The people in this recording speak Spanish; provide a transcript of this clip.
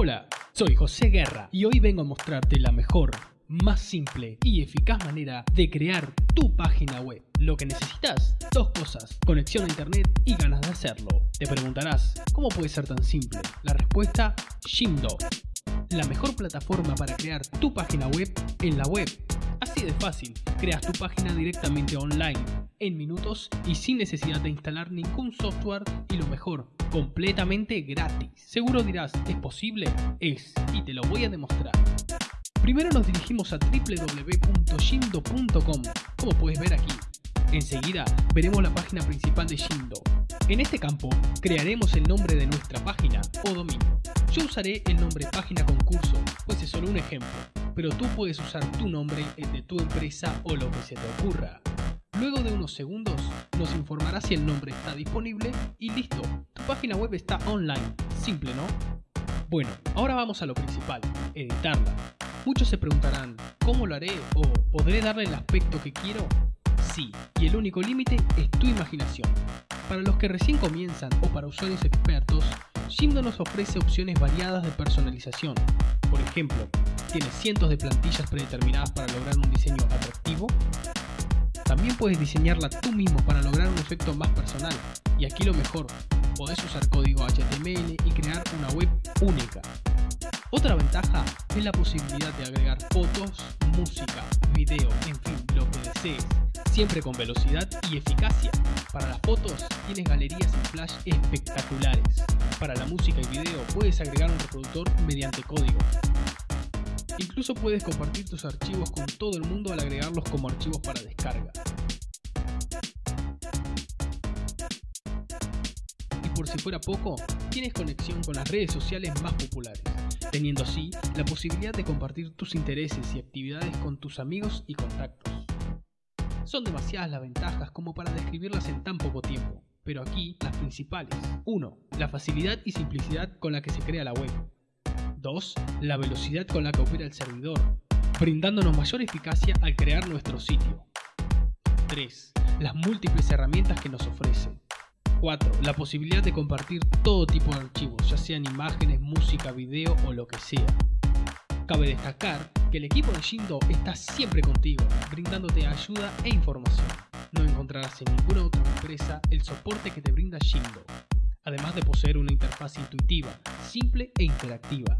Hola, soy José Guerra y hoy vengo a mostrarte la mejor, más simple y eficaz manera de crear tu página web. Lo que necesitas, dos cosas, conexión a internet y ganas de hacerlo. Te preguntarás, ¿cómo puede ser tan simple? La respuesta, Jimdo, la mejor plataforma para crear tu página web en la web. Así de fácil, creas tu página directamente online, en minutos y sin necesidad de instalar ningún software y lo mejor, completamente gratis. Seguro dirás, ¿es posible? Es, y te lo voy a demostrar. Primero nos dirigimos a www.shindo.com, como puedes ver aquí. Enseguida veremos la página principal de Shindo. En este campo crearemos el nombre de nuestra página o dominio. Yo usaré el nombre página concurso, pues es solo un ejemplo, pero tú puedes usar tu nombre, el de tu empresa o lo que se te ocurra. Luego de unos segundos nos informará si el nombre está disponible y listo, tu página web está online. Simple, ¿no? Bueno, ahora vamos a lo principal, editarla. Muchos se preguntarán, ¿cómo lo haré? ¿O podré darle el aspecto que quiero? Sí, y el único límite es tu imaginación. Para los que recién comienzan o para usuarios expertos, Jimdo nos ofrece opciones variadas de personalización. Por ejemplo, tiene cientos de plantillas predeterminadas para lograr un diseño atractivo, también puedes diseñarla tú mismo para lograr un efecto más personal. Y aquí lo mejor, podés usar código HTML y crear una web única. Otra ventaja es la posibilidad de agregar fotos, música, video, en fin, lo que desees, siempre con velocidad y eficacia. Para las fotos tienes galerías en flash espectaculares. Para la música y video puedes agregar un reproductor mediante código. Incluso puedes compartir tus archivos con todo el mundo al agregarlos como archivos para descarga. Y por si fuera poco, tienes conexión con las redes sociales más populares, teniendo así la posibilidad de compartir tus intereses y actividades con tus amigos y contactos. Son demasiadas las ventajas como para describirlas en tan poco tiempo, pero aquí las principales. 1. La facilidad y simplicidad con la que se crea la web. 2. La velocidad con la que opera el servidor, brindándonos mayor eficacia al crear nuestro sitio. 3. Las múltiples herramientas que nos ofrece. 4. La posibilidad de compartir todo tipo de archivos, ya sean imágenes, música, video o lo que sea. Cabe destacar que el equipo de Shindo está siempre contigo, brindándote ayuda e información. No encontrarás en ninguna otra empresa el soporte que te brinda Shindo, además de poseer una interfaz intuitiva, simple e interactiva